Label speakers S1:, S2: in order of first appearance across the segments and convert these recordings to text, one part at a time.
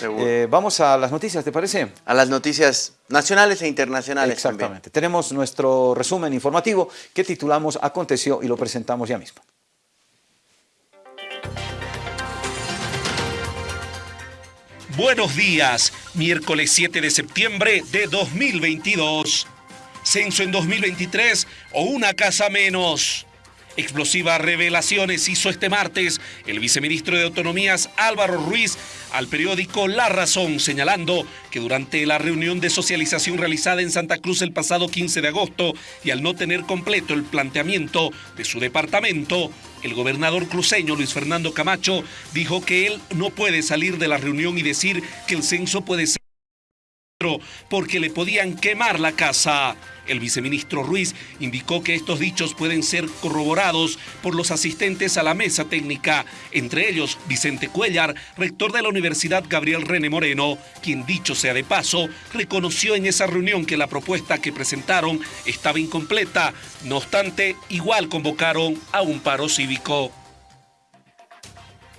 S1: Eh, vamos a las noticias, ¿te parece?
S2: A las noticias nacionales e internacionales
S1: Exactamente. Tenemos nuestro resumen informativo que titulamos Aconteció y lo presentamos ya mismo.
S3: Buenos días, miércoles 7 de septiembre de 2022. Censo en 2023 o una casa menos. Explosivas revelaciones hizo este martes el viceministro de Autonomías Álvaro Ruiz al periódico La Razón, señalando que durante la reunión de socialización realizada en Santa Cruz el pasado 15 de agosto y al no tener completo el planteamiento de su departamento, el gobernador cruceño Luis Fernando Camacho dijo que él no puede salir de la reunión y decir que el censo puede ser porque le podían quemar la casa. El viceministro Ruiz indicó que estos dichos pueden ser corroborados por los asistentes a la mesa técnica, entre ellos Vicente Cuellar, rector de la Universidad Gabriel René Moreno, quien dicho sea de paso, reconoció en esa reunión que la propuesta que presentaron estaba incompleta, no obstante, igual convocaron a un paro cívico.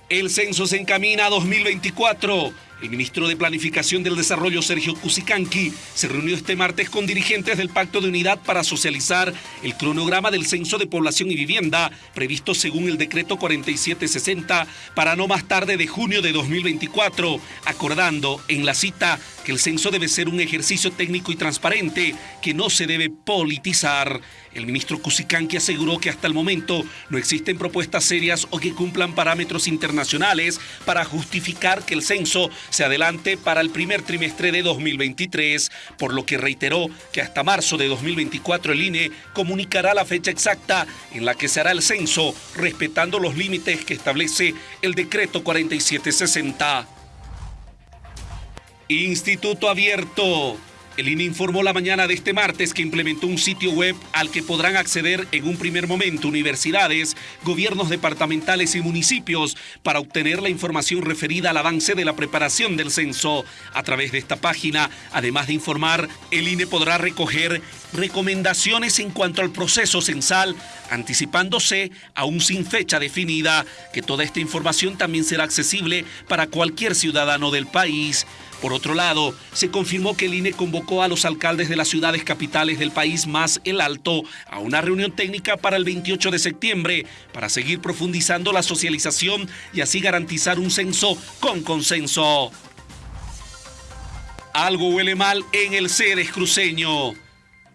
S3: El censo se encamina a 2024 el ministro de Planificación del Desarrollo, Sergio Cusicanqui, se reunió este martes con dirigentes del Pacto de Unidad para socializar el cronograma del Censo de Población y Vivienda, previsto según el decreto 4760 para no más tarde de junio de 2024, acordando en la cita el censo debe ser un ejercicio técnico y transparente, que no se debe politizar. El ministro Cusicanqui aseguró que hasta el momento no existen propuestas serias o que cumplan parámetros internacionales para justificar que el censo se adelante para el primer trimestre de 2023, por lo que reiteró que hasta marzo de 2024 el INE comunicará la fecha exacta en la que se hará el censo, respetando los límites que establece el decreto 4760. Instituto Abierto. El INE informó la mañana de este martes que implementó un sitio web al que podrán acceder en un primer momento universidades, gobiernos departamentales y municipios para obtener la información referida al avance de la preparación del censo. A través de esta página, además de informar, el INE podrá recoger recomendaciones en cuanto al proceso censal, anticipándose aún sin fecha definida, que toda esta información también será accesible para cualquier ciudadano del país. Por otro lado, se confirmó que el INE convocó a los alcaldes de las ciudades capitales del país más el Alto a una reunión técnica para el 28 de septiembre para seguir profundizando la socialización y así garantizar un censo con consenso. Algo huele mal en el Ceres cruceño.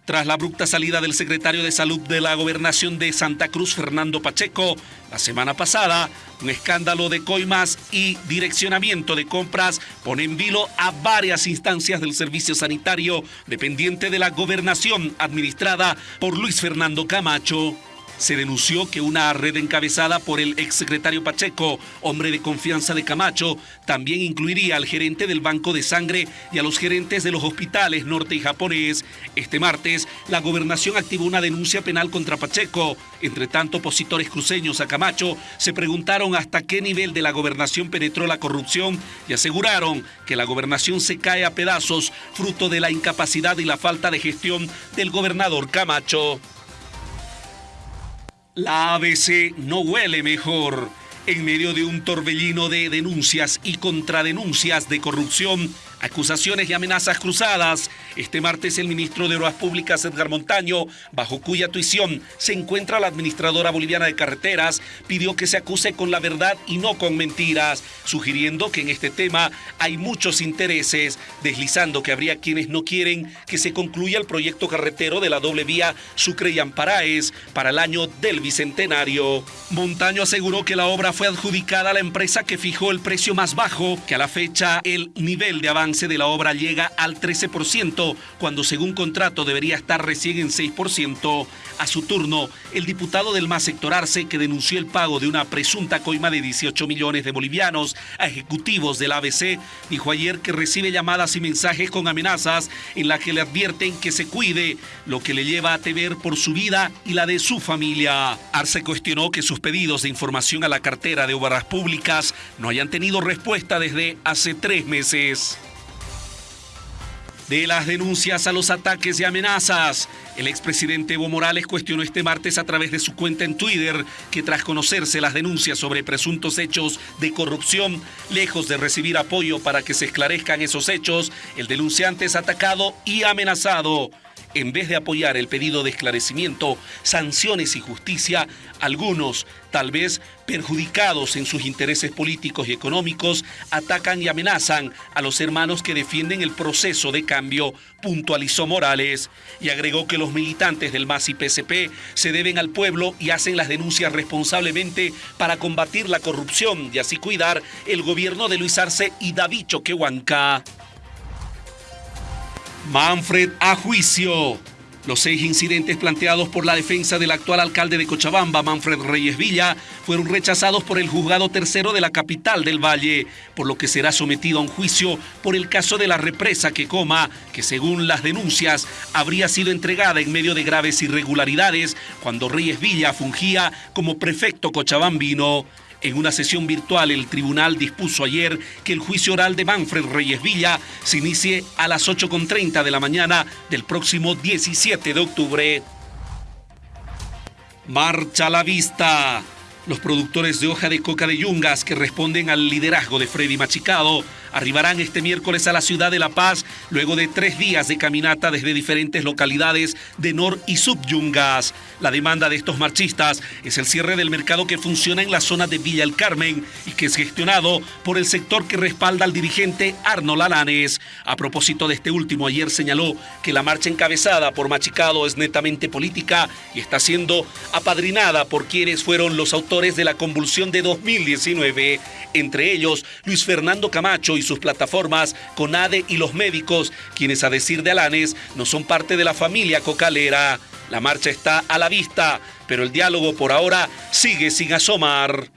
S3: Tras la abrupta salida del secretario de Salud de la Gobernación de Santa Cruz, Fernando Pacheco, la semana pasada, un escándalo de coimas y direccionamiento de compras pone en vilo a varias instancias del servicio sanitario dependiente de la gobernación administrada por Luis Fernando Camacho se denunció que una red encabezada por el exsecretario Pacheco, hombre de confianza de Camacho, también incluiría al gerente del Banco de Sangre y a los gerentes de los hospitales norte y japonés. Este martes, la gobernación activó una denuncia penal contra Pacheco. Entre tanto, opositores cruceños a Camacho se preguntaron hasta qué nivel de la gobernación penetró la corrupción y aseguraron que la gobernación se cae a pedazos fruto de la incapacidad y la falta de gestión del gobernador Camacho. La ABC no huele mejor. En medio de un torbellino de denuncias y contradenuncias de corrupción, acusaciones y amenazas cruzadas. Este martes el ministro de Obras Públicas, Edgar Montaño, bajo cuya tuición se encuentra la administradora boliviana de carreteras, pidió que se acuse con la verdad y no con mentiras, sugiriendo que en este tema hay muchos intereses, deslizando que habría quienes no quieren que se concluya el proyecto carretero de la doble vía Sucre y Amparaes para el año del Bicentenario. Montaño aseguró que la obra fue adjudicada a la empresa que fijó el precio más bajo, que a la fecha el nivel de avance de la obra llega al 13%, cuando según contrato debería estar recién en 6%. A su turno, el diputado del MAS sector Arce, que denunció el pago de una presunta coima de 18 millones de bolivianos a ejecutivos del ABC, dijo ayer que recibe llamadas y mensajes con amenazas en las que le advierten que se cuide, lo que le lleva a temer por su vida y la de su familia. Arce cuestionó que sus pedidos de información a la cartera de obras públicas no hayan tenido respuesta desde hace tres meses. De las denuncias a los ataques y amenazas, El expresidente Evo Morales cuestionó este martes a través de su cuenta en Twitter que tras conocerse las denuncias sobre presuntos hechos de corrupción, lejos de recibir apoyo para que se esclarezcan esos hechos, el denunciante es atacado y amenazado en vez de apoyar el pedido de esclarecimiento, sanciones y justicia, algunos, tal vez perjudicados en sus intereses políticos y económicos, atacan y amenazan a los hermanos que defienden el proceso de cambio, puntualizó Morales, y agregó que los militantes del MAS y PSP se deben al pueblo y hacen las denuncias responsablemente para combatir la corrupción y así cuidar el gobierno de Luis Arce y David Choquehuanca. Manfred a juicio. Los seis incidentes planteados por la defensa del actual alcalde de Cochabamba, Manfred Reyes Villa, fueron rechazados por el juzgado tercero de la capital del Valle, por lo que será sometido a un juicio por el caso de la represa que coma, que según las denuncias habría sido entregada en medio de graves irregularidades cuando Reyes Villa fungía como prefecto cochabambino. En una sesión virtual, el tribunal dispuso ayer que el juicio oral de Manfred Reyes Villa se inicie a las 8.30 de la mañana del próximo 17 de octubre. Marcha la vista. Los productores de hoja de coca de Yungas que responden al liderazgo de Freddy Machicado arribarán este miércoles a la ciudad de La Paz luego de tres días de caminata desde diferentes localidades de Nor y Sub Yungas. La demanda de estos marchistas es el cierre del mercado que funciona en la zona de Villa El Carmen y que es gestionado por el sector que respalda al dirigente Arnold Alanes. A propósito de este último, ayer señaló que la marcha encabezada por Machicado es netamente política y está siendo apadrinada por quienes fueron los autores de la convulsión de 2019, entre ellos Luis Fernando Camacho y sus plataformas, CONADE y los médicos, quienes a decir de Alanes no son parte de la familia cocalera. La marcha está a la vista, pero el diálogo por ahora sigue sin asomar.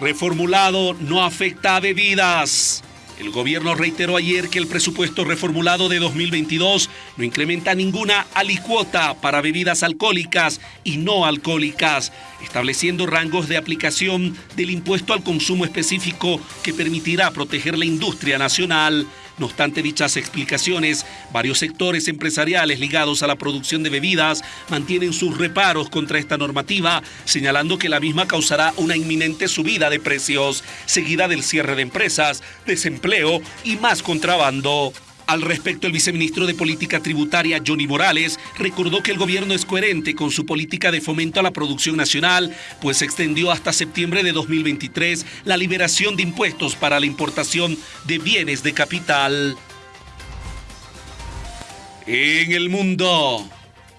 S3: Reformulado no afecta a bebidas. El gobierno reiteró ayer que el presupuesto reformulado de 2022 no incrementa ninguna alicuota para bebidas alcohólicas y no alcohólicas, estableciendo rangos de aplicación del impuesto al consumo específico que permitirá proteger la industria nacional. No obstante dichas explicaciones, varios sectores empresariales ligados a la producción de bebidas mantienen sus reparos contra esta normativa, señalando que la misma causará una inminente subida de precios, seguida del cierre de empresas, desempleo y más contrabando. Al respecto, el viceministro de Política Tributaria, Johnny Morales, recordó que el gobierno es coherente con su política de fomento a la producción nacional, pues extendió hasta septiembre de 2023 la liberación de impuestos para la importación de bienes de capital. En el mundo,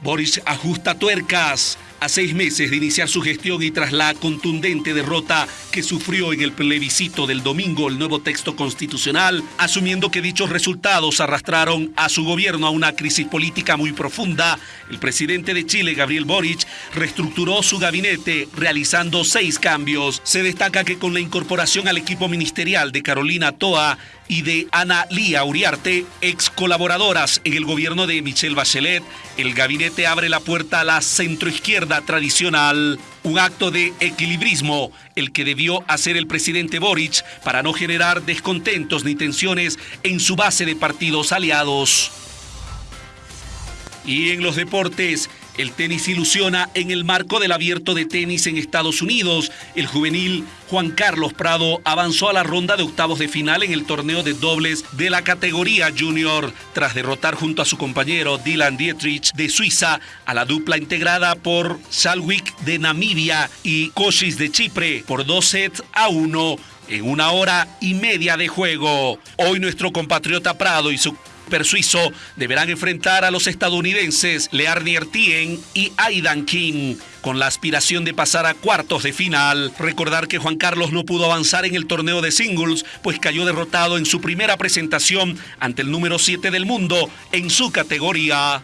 S3: Boris ajusta tuercas a seis meses de iniciar su gestión y tras la contundente derrota que sufrió en el plebiscito del domingo el nuevo texto constitucional, asumiendo que dichos resultados arrastraron a su gobierno a una crisis política muy profunda, el presidente de Chile, Gabriel Boric, reestructuró su gabinete realizando seis cambios. Se destaca que con la incorporación al equipo ministerial de Carolina Toa, y de Ana Lía Uriarte, ex colaboradoras en el gobierno de Michelle Bachelet, el gabinete abre la puerta a la centroizquierda tradicional. Un acto de equilibrismo, el que debió hacer el presidente Boric para no generar descontentos ni tensiones en su base de partidos aliados. Y en los deportes, el tenis ilusiona en el marco del abierto de tenis en Estados Unidos. El juvenil Juan Carlos Prado avanzó a la ronda de octavos de final en el torneo de dobles de la categoría junior, tras derrotar junto a su compañero Dylan Dietrich de Suiza a la dupla integrada por Salwick de Namibia y Koshis de Chipre por dos sets a uno en una hora y media de juego. Hoy nuestro compatriota Prado y su persuiso deberán enfrentar a los estadounidenses Learnier Tien y Aidan King con la aspiración de pasar a cuartos de final. Recordar que Juan Carlos no pudo avanzar en el torneo de singles, pues cayó derrotado en su primera presentación ante el número 7 del mundo en su categoría.